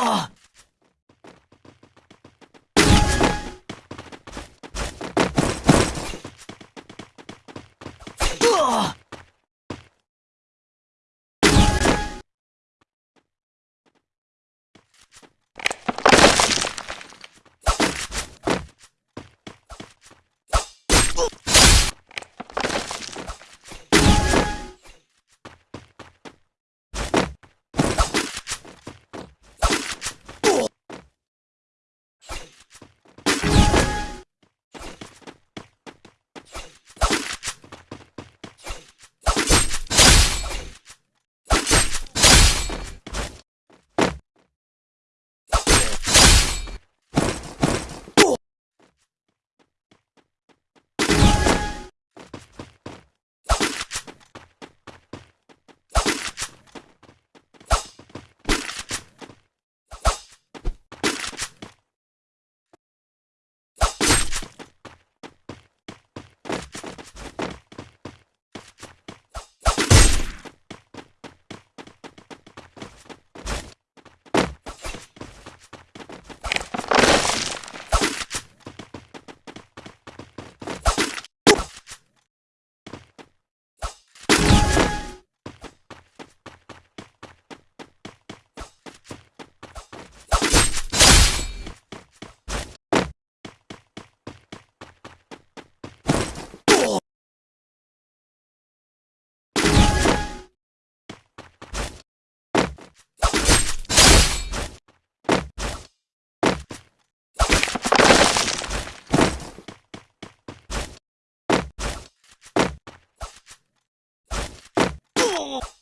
Ugh! Oh!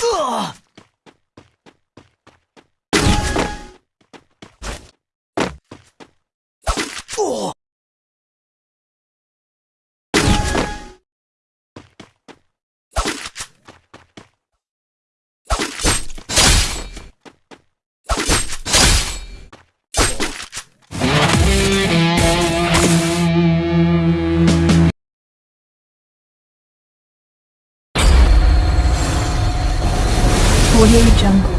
Ugh! Audio Jungle.